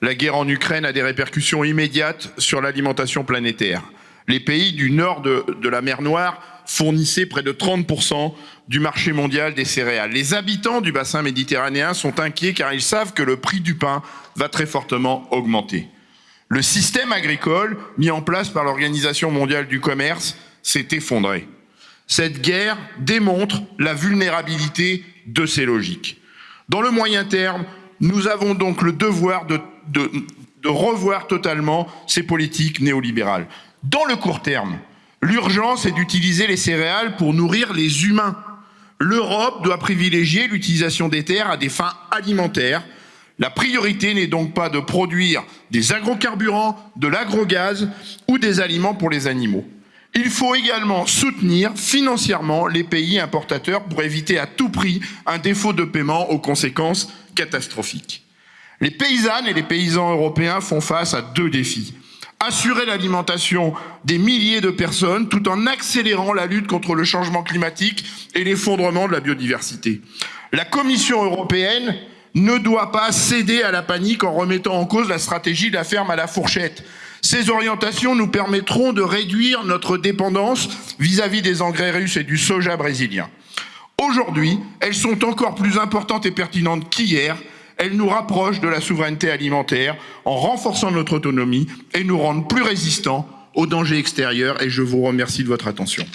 La guerre en Ukraine a des répercussions immédiates sur l'alimentation planétaire. Les pays du nord de, la mer Noire fournissaient près de 30% du marché mondial des céréales. Les habitants du bassin méditerranéen sont inquiets car ils savent que le prix du pain va très fortement augmenter. Le système agricole mis en place par l'Organisation mondiale du commerce s'est effondré. Cette guerre démontre la vulnérabilité de ces logiques. Dans le moyen terme, nous avons donc le devoir de, revoir totalement ces politiques néolibérales. Dans le court terme, l'urgence est d'utiliser les céréales pour nourrir les humains. L'Europe doit privilégier l'utilisation des terres à des fins alimentaires. La priorité n'est donc pas de produire des agrocarburants, de l'agrogaz ou des aliments pour les animaux. Il faut également soutenir financièrement les pays importateurs pour éviter à tout prix un défaut de paiement aux conséquences catastrophiques. Les paysannes et les paysans européens font face à deux défis. Assurer l'alimentation des milliers de personnes tout en accélérant la lutte contre le changement climatique et l'effondrement de la biodiversité. La Commission européenne ne doit pas céder à la panique en remettant en cause la stratégie de la ferme à la fourchette. Ces orientations nous permettront de réduire notre dépendance vis-à-vis -vis des engrais russes et du soja brésilien. Aujourd'hui, elles sont encore plus importantes et pertinentes qu'hier. Elles nous rapprochent de la souveraineté alimentaire en renforçant notre autonomie et nous rendent plus résistants aux dangers extérieurs. Et je vous remercie de votre attention.